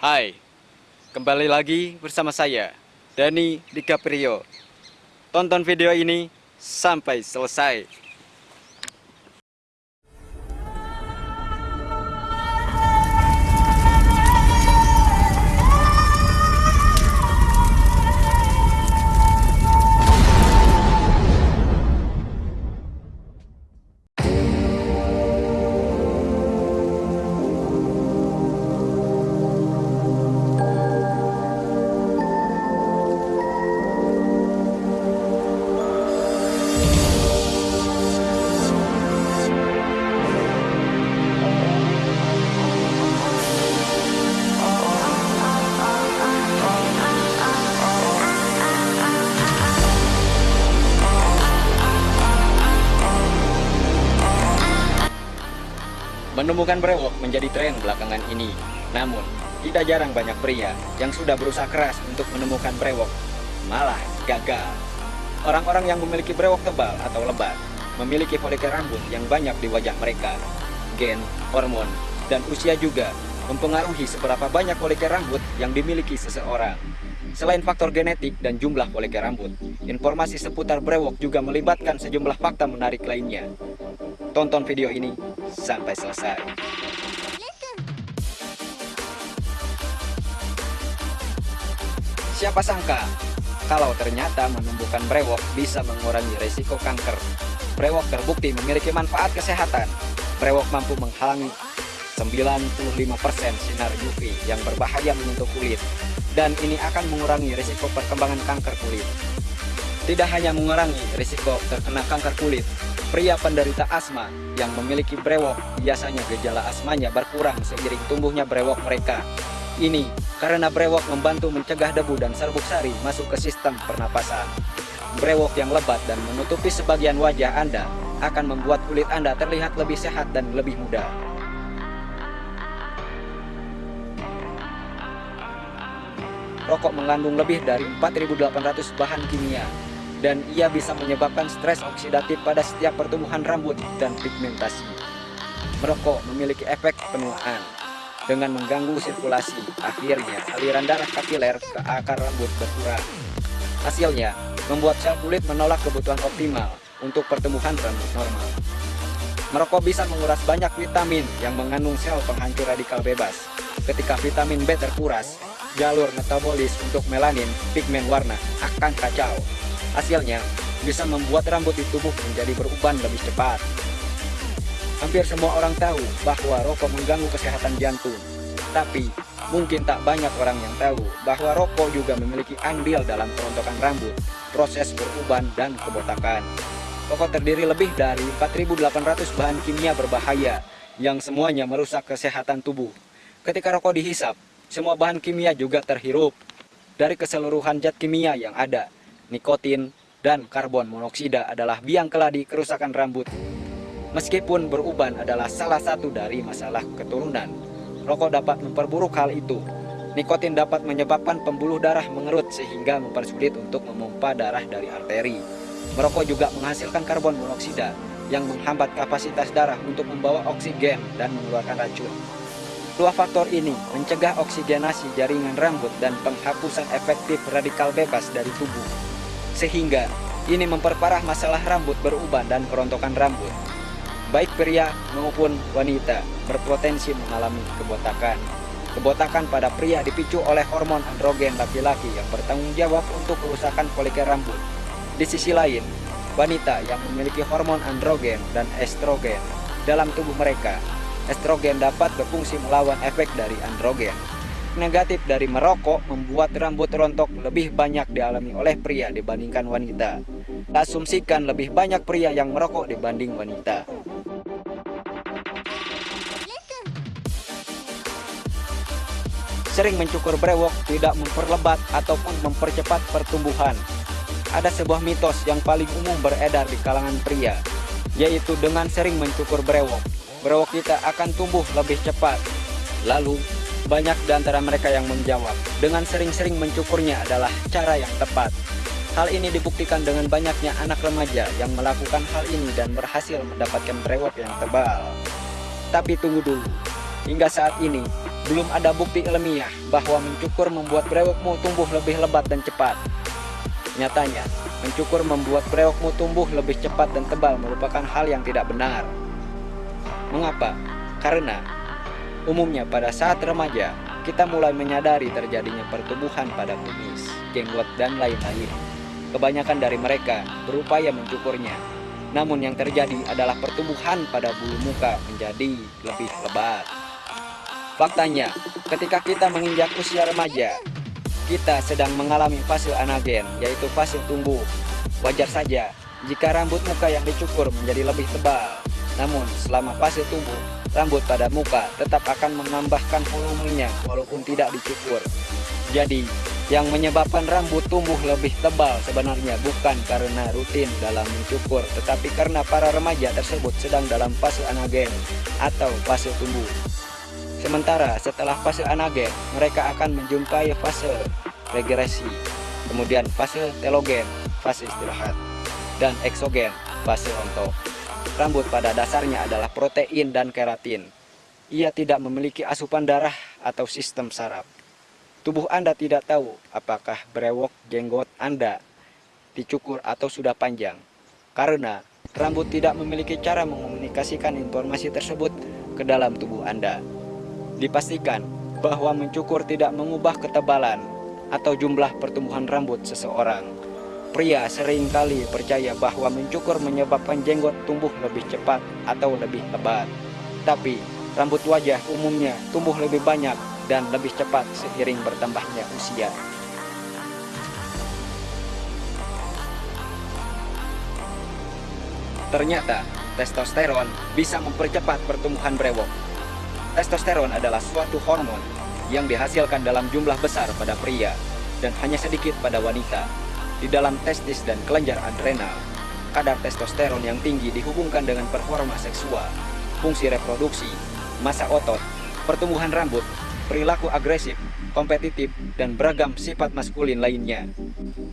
Hai, kembali lagi bersama saya, Dani DiCaprio. Tonton video ini sampai selesai. Menemukan brewok menjadi tren belakangan ini. Namun, tidak jarang banyak pria yang sudah berusaha keras untuk menemukan brewok, malah gagal. Orang-orang yang memiliki brewok tebal atau lebat memiliki folikel rambut yang banyak di wajah mereka. Gen, hormon, dan usia juga mempengaruhi seberapa banyak folikel rambut yang dimiliki seseorang. Selain faktor genetik dan jumlah folikel rambut, informasi seputar brewok juga melibatkan sejumlah fakta menarik lainnya. Tonton video ini sampai selesai. Siapa sangka kalau ternyata menumbuhkan brewok bisa mengurangi resiko kanker. Brewok terbukti memiliki manfaat kesehatan. Brewok mampu menghalangi 95% sinar UV yang berbahaya menyentuh kulit dan ini akan mengurangi risiko perkembangan kanker kulit. Tidak hanya mengurangi risiko terkena kanker kulit, Pria penderita asma yang memiliki brewok biasanya gejala asmanya berkurang seiring tumbuhnya brewok mereka. Ini karena brewok membantu mencegah debu dan serbuk sari masuk ke sistem pernapasan. Brewok yang lebat dan menutupi sebagian wajah Anda akan membuat kulit Anda terlihat lebih sehat dan lebih muda. Rokok mengandung lebih dari 4.800 bahan kimia dan ia bisa menyebabkan stres oksidatif pada setiap pertumbuhan rambut dan pigmentasi. Merokok memiliki efek penuaan dengan mengganggu sirkulasi, akhirnya aliran darah kapiler ke akar rambut berkurang. Hasilnya, membuat sel kulit menolak kebutuhan optimal untuk pertumbuhan rambut normal. Merokok bisa menguras banyak vitamin yang mengandung sel penghancur radikal bebas. Ketika vitamin B terkuras, jalur metabolis untuk melanin, pigmen warna, akan kacau. Hasilnya, bisa membuat rambut di tubuh menjadi beruban lebih cepat. Hampir semua orang tahu bahwa rokok mengganggu kesehatan jantung. Tapi, mungkin tak banyak orang yang tahu bahwa rokok juga memiliki andil dalam kerontokan rambut, proses beruban, dan kebotakan. Rokok terdiri lebih dari 4.800 bahan kimia berbahaya yang semuanya merusak kesehatan tubuh. Ketika rokok dihisap, semua bahan kimia juga terhirup. Dari keseluruhan zat kimia yang ada, nikotin, dan karbon monoksida adalah biang keladi kerusakan rambut. Meskipun beruban adalah salah satu dari masalah keturunan, rokok dapat memperburuk hal itu. Nikotin dapat menyebabkan pembuluh darah mengerut sehingga mempersulit untuk memompa darah dari arteri. Merokok juga menghasilkan karbon monoksida yang menghambat kapasitas darah untuk membawa oksigen dan mengeluarkan racun. Dua faktor ini mencegah oksigenasi jaringan rambut dan penghapusan efektif radikal bebas dari tubuh sehingga ini memperparah masalah rambut beruban dan kerontokan rambut. Baik pria maupun wanita berpotensi mengalami kebotakan. Kebotakan pada pria dipicu oleh hormon androgen laki-laki yang bertanggung jawab untuk kerusakan folikel rambut. Di sisi lain, wanita yang memiliki hormon androgen dan estrogen dalam tubuh mereka, estrogen dapat berfungsi melawan efek dari androgen negatif dari merokok membuat rambut rontok lebih banyak dialami oleh pria dibandingkan wanita. Asumsikan lebih banyak pria yang merokok dibanding wanita. Sering mencukur brewok tidak memperlebat ataupun mempercepat pertumbuhan. Ada sebuah mitos yang paling umum beredar di kalangan pria, yaitu dengan sering mencukur brewok, brewok kita akan tumbuh lebih cepat. Lalu, banyak di antara mereka yang menjawab, dengan sering-sering mencukurnya adalah cara yang tepat. Hal ini dibuktikan dengan banyaknya anak remaja yang melakukan hal ini dan berhasil mendapatkan brewok yang tebal. Tapi tunggu dulu, hingga saat ini, belum ada bukti ilmiah bahwa mencukur membuat brewokmu tumbuh lebih lebat dan cepat. Nyatanya, mencukur membuat brewokmu tumbuh lebih cepat dan tebal merupakan hal yang tidak benar. Mengapa? Karena umumnya pada saat remaja, kita mulai menyadari terjadinya pertumbuhan pada kumis, jenggot, dan lain-lain. Kebanyakan dari mereka berupaya mencukurnya, namun yang terjadi adalah pertumbuhan pada bulu muka menjadi lebih lebat. Faktanya, ketika kita menginjak usia remaja, kita sedang mengalami fase anagen, yaitu fase tumbuh. Wajar saja jika rambut muka yang dicukur menjadi lebih tebal. Namun, selama fase tumbuh, rambut pada muka tetap akan menambahkan volumenya walaupun tidak dicukur. Jadi, yang menyebabkan rambut tumbuh lebih tebal sebenarnya bukan karena rutin dalam mencukur, tetapi karena para remaja tersebut sedang dalam fase anagen atau fase tumbuh. Sementara setelah fase anagen, mereka akan menjumpai fase regresi, kemudian fase telogen, fase istirahat, dan eksogen, fase rontok. Rambut pada dasarnya adalah protein dan keratin. Ia tidak memiliki asupan darah atau sistem saraf. Tubuh Anda tidak tahu apakah brewok jenggot Anda dicukur atau sudah panjang. Karena rambut tidak memiliki cara mengomunikasikan informasi tersebut ke dalam tubuh Anda. Dipastikan bahwa mencukur tidak mengubah ketebalan atau jumlah pertumbuhan rambut seseorang. Pria sering kali percaya bahwa mencukur menyebabkan jenggot tumbuh lebih cepat atau lebih lebat. Tapi, rambut wajah umumnya tumbuh lebih banyak dan lebih cepat seiring bertambahnya usia. Ternyata, testosteron bisa mempercepat pertumbuhan brewok Testosteron adalah suatu hormon yang dihasilkan dalam jumlah besar pada pria dan hanya sedikit pada wanita. Di dalam testis dan kelenjar adrenal, kadar testosteron yang tinggi dihubungkan dengan performa seksual, fungsi reproduksi, masa otot, pertumbuhan rambut, perilaku agresif, kompetitif, dan beragam sifat maskulin lainnya.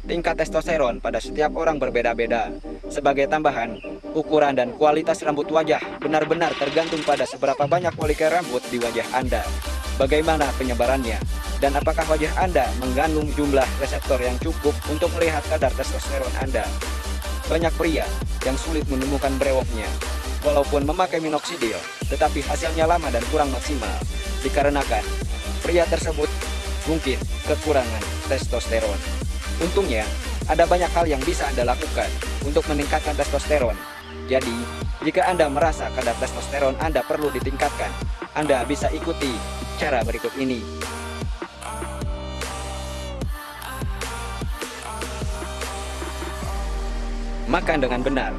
Tingkat testosteron pada setiap orang berbeda-beda. Sebagai tambahan, ukuran dan kualitas rambut wajah benar-benar tergantung pada seberapa banyak folikel rambut di wajah Anda. Bagaimana penyebarannya? Dan apakah wajah Anda mengandung jumlah reseptor yang cukup untuk melihat kadar testosteron Anda? Banyak pria yang sulit menemukan brewoknya, walaupun memakai minoxidil, tetapi hasilnya lama dan kurang maksimal, dikarenakan pria tersebut mungkin kekurangan testosteron. Untungnya, ada banyak hal yang bisa Anda lakukan untuk meningkatkan testosteron. Jadi, jika Anda merasa kadar testosteron Anda perlu ditingkatkan, Anda bisa ikuti cara berikut ini. Makan dengan benar.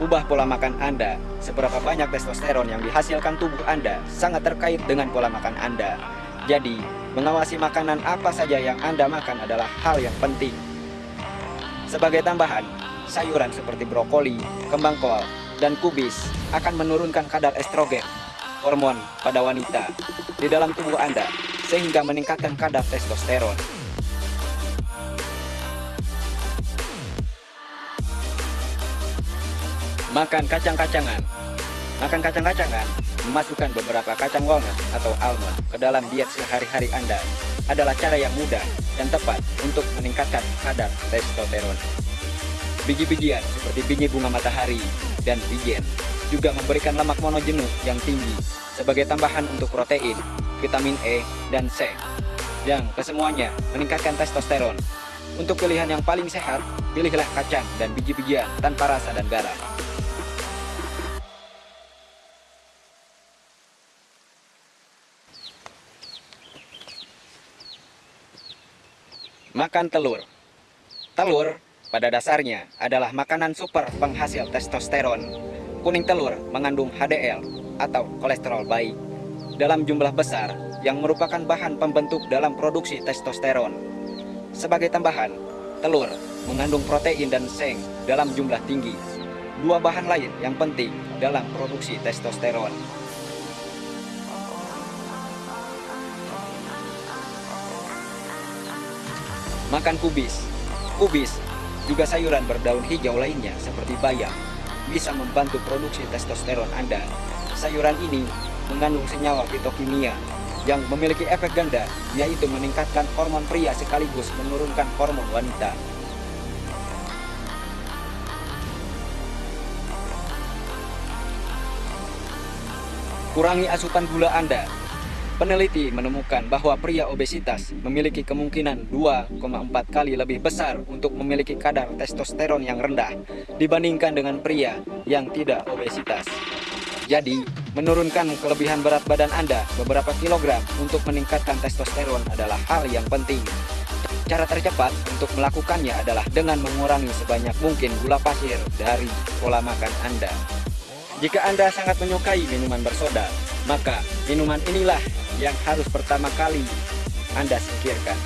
Ubah pola makan Anda. Seberapa banyak testosteron yang dihasilkan tubuh Anda sangat terkait dengan pola makan Anda. Jadi, mengawasi makanan apa saja yang Anda makan adalah hal yang penting. Sebagai tambahan, sayuran seperti brokoli, kembang kol, dan kubis akan menurunkan kadar estrogen, hormon pada wanita, di dalam tubuh Anda, sehingga meningkatkan kadar testosteron. Makan kacang-kacangan Makan kacang-kacangan, memasukkan beberapa kacang walnut atau almond ke dalam diet sehari-hari Anda adalah cara yang mudah dan tepat untuk meningkatkan kadar testosteron. Biji-bijian seperti biji bunga matahari dan bijen juga memberikan lemak monojenuh yang tinggi sebagai tambahan untuk protein, vitamin E, dan C yang kesemuanya meningkatkan testosteron. Untuk pilihan yang paling sehat, pilihlah kacang dan biji-bijian tanpa rasa dan garam. Makan telur. Telur pada dasarnya adalah makanan super penghasil testosteron. Kuning telur mengandung HDL atau kolesterol baik dalam jumlah besar yang merupakan bahan pembentuk dalam produksi testosteron. Sebagai tambahan, telur mengandung protein dan seng dalam jumlah tinggi. Dua bahan lain yang penting dalam produksi testosteron. Makan kubis. Kubis juga sayuran berdaun hijau lainnya seperti bayam bisa membantu produksi testosteron Anda. Sayuran ini mengandung senyawa fitokimia yang memiliki efek ganda, yaitu meningkatkan hormon pria sekaligus menurunkan hormon wanita. Kurangi asupan gula Anda. Peneliti menemukan bahwa pria obesitas memiliki kemungkinan 2,4 kali lebih besar untuk memiliki kadar testosteron yang rendah dibandingkan dengan pria yang tidak obesitas. Jadi, menurunkan kelebihan berat badan Anda beberapa kilogram untuk meningkatkan testosteron adalah hal yang penting. Cara tercepat untuk melakukannya adalah dengan mengurangi sebanyak mungkin gula pasir dari pola makan Anda. Jika Anda sangat menyukai minuman bersoda, maka minuman inilah yang harus pertama kali Anda singkirkan.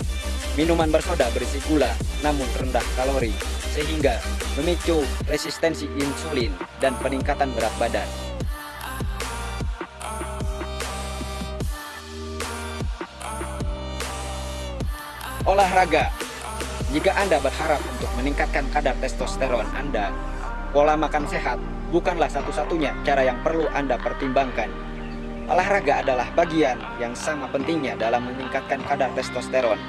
Minuman bersoda berisi gula namun rendah kalori, sehingga memicu resistensi insulin dan peningkatan berat badan. Olahraga Jika Anda berharap untuk meningkatkan kadar testosteron Anda, pola makan sehat bukanlah satu-satunya cara yang perlu Anda pertimbangkan. Olahraga adalah bagian yang sama pentingnya dalam meningkatkan kadar testosteron.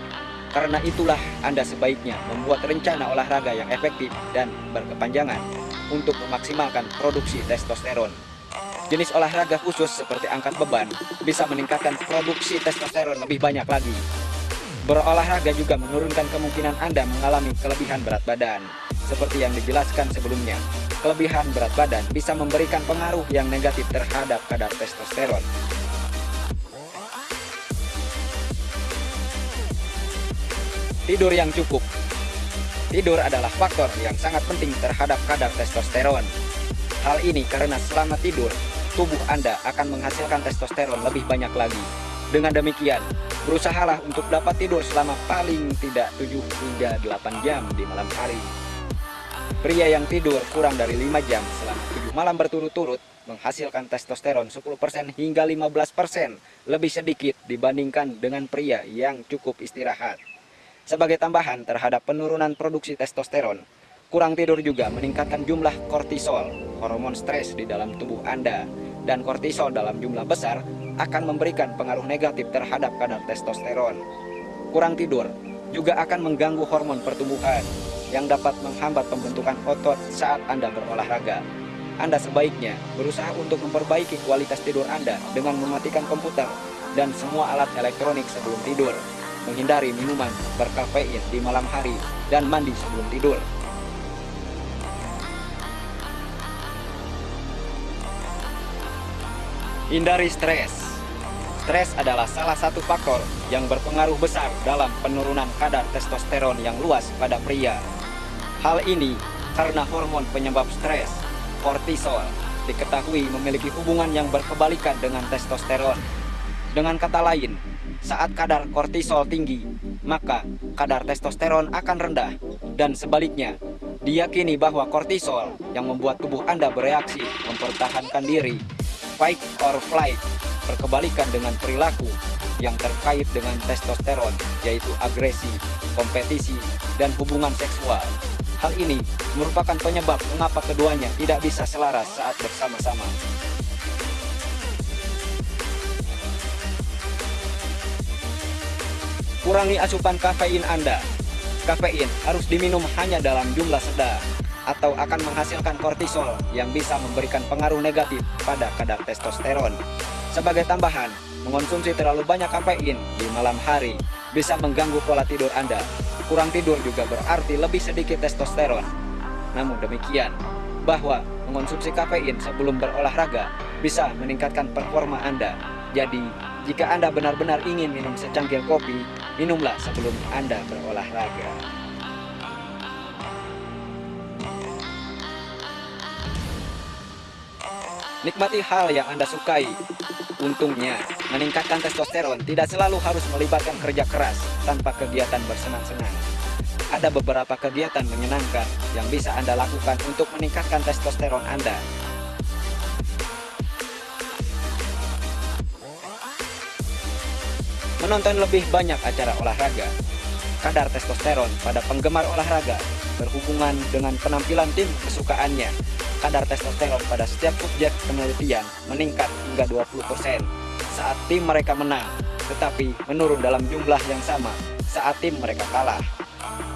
Karena itulah Anda sebaiknya membuat rencana olahraga yang efektif dan berkepanjangan untuk memaksimalkan produksi testosteron. Jenis olahraga khusus seperti angkat beban bisa meningkatkan produksi testosteron lebih banyak lagi. Berolahraga juga menurunkan kemungkinan Anda mengalami kelebihan berat badan, seperti yang dijelaskan sebelumnya kelebihan berat badan bisa memberikan pengaruh yang negatif terhadap kadar testosteron. Tidur yang cukup Tidur adalah faktor yang sangat penting terhadap kadar testosteron. Hal ini karena selama tidur, tubuh Anda akan menghasilkan testosteron lebih banyak lagi. Dengan demikian, berusahalah untuk dapat tidur selama paling tidak 7 hingga 8 jam di malam hari. Pria yang tidur kurang dari 5 jam selama 7 malam berturut-turut menghasilkan testosteron 10% hingga 15% lebih sedikit dibandingkan dengan pria yang cukup istirahat. Sebagai tambahan terhadap penurunan produksi testosteron, kurang tidur juga meningkatkan jumlah kortisol, hormon stres di dalam tubuh Anda. Dan kortisol dalam jumlah besar akan memberikan pengaruh negatif terhadap kadar testosteron. Kurang tidur juga akan mengganggu hormon pertumbuhan, yang dapat menghambat pembentukan otot saat Anda berolahraga. Anda sebaiknya berusaha untuk memperbaiki kualitas tidur Anda dengan mematikan komputer dan semua alat elektronik sebelum tidur, menghindari minuman berkafein di malam hari, dan mandi sebelum tidur. Hindari stres. Stres adalah salah satu faktor yang berpengaruh besar dalam penurunan kadar testosteron yang luas pada pria Hal ini karena hormon penyebab stres, kortisol, diketahui memiliki hubungan yang berkebalikan dengan testosteron. Dengan kata lain, saat kadar kortisol tinggi, maka kadar testosteron akan rendah. Dan sebaliknya, diyakini bahwa kortisol yang membuat tubuh Anda bereaksi mempertahankan diri, fight or flight, berkebalikan dengan perilaku yang terkait dengan testosteron, yaitu agresi, kompetisi, dan hubungan seksual. Hal ini merupakan penyebab mengapa keduanya tidak bisa selaras saat bersama-sama. Kurangi asupan kafein Anda. Kafein harus diminum hanya dalam jumlah sedang atau akan menghasilkan kortisol yang bisa memberikan pengaruh negatif pada kadar testosteron. Sebagai tambahan, mengonsumsi terlalu banyak kafein di malam hari bisa mengganggu pola tidur Anda Kurang tidur juga berarti lebih sedikit testosteron. Namun demikian, bahwa mengonsumsi kafein sebelum berolahraga bisa meningkatkan performa Anda. Jadi, jika Anda benar-benar ingin minum secangkir kopi, minumlah sebelum Anda berolahraga. Nikmati hal yang Anda sukai. Untungnya, meningkatkan testosteron tidak selalu harus melibatkan kerja keras tanpa kegiatan bersenang-senang. Ada beberapa kegiatan menyenangkan yang bisa Anda lakukan untuk meningkatkan testosteron Anda. Menonton lebih banyak acara olahraga. Kadar testosteron pada penggemar olahraga berhubungan dengan penampilan tim kesukaannya kadar testosteron pada setiap subjek penelitian meningkat hingga 20% saat tim mereka menang. tetapi menurun dalam jumlah yang sama saat tim mereka kalah.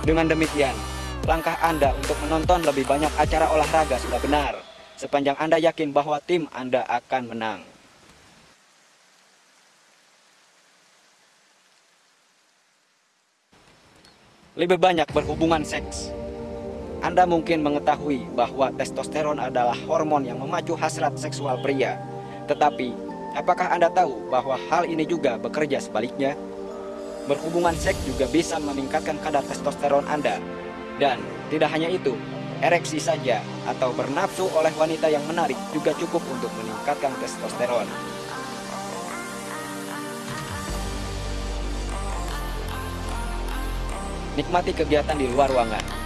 Dengan demikian, langkah Anda untuk menonton lebih banyak acara olahraga sudah benar, sepanjang Anda yakin bahwa tim Anda akan menang. Lebih banyak berhubungan seks. Anda mungkin mengetahui bahwa testosteron adalah hormon yang memacu hasrat seksual pria. Tetapi, apakah Anda tahu bahwa hal ini juga bekerja sebaliknya? Berhubungan seks juga bisa meningkatkan kadar testosteron Anda. Dan tidak hanya itu, ereksi saja atau bernafsu oleh wanita yang menarik juga cukup untuk meningkatkan testosteron. Nikmati kegiatan di luar ruangan.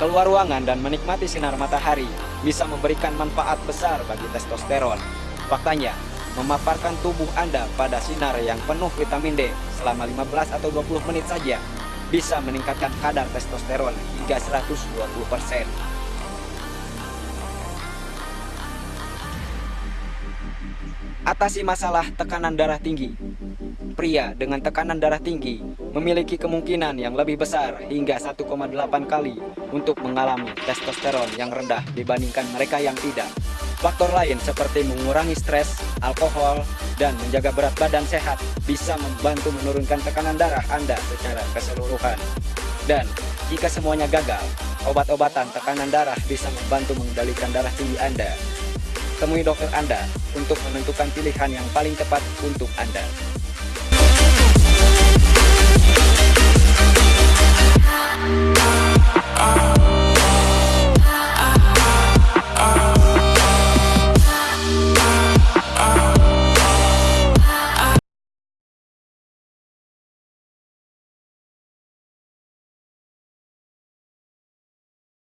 Keluar ruangan dan menikmati sinar matahari bisa memberikan manfaat besar bagi testosteron. Faktanya, memaparkan tubuh Anda pada sinar yang penuh vitamin D selama 15 atau 20 menit saja bisa meningkatkan kadar testosteron hingga 120%. Atasi masalah tekanan darah tinggi. Pria dengan tekanan darah tinggi memiliki kemungkinan yang lebih besar hingga 1,8 kali untuk mengalami testosteron yang rendah dibandingkan mereka yang tidak. Faktor lain seperti mengurangi stres, alkohol, dan menjaga berat badan sehat bisa membantu menurunkan tekanan darah Anda secara keseluruhan. Dan jika semuanya gagal, obat-obatan tekanan darah bisa membantu mengendalikan darah tinggi Anda. Temui dokter Anda untuk menentukan pilihan yang paling tepat untuk Anda. Oh, oh.